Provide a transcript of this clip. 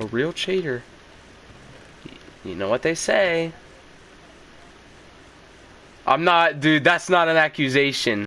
A real cheater. You know what they say. I'm not, dude, that's not an accusation.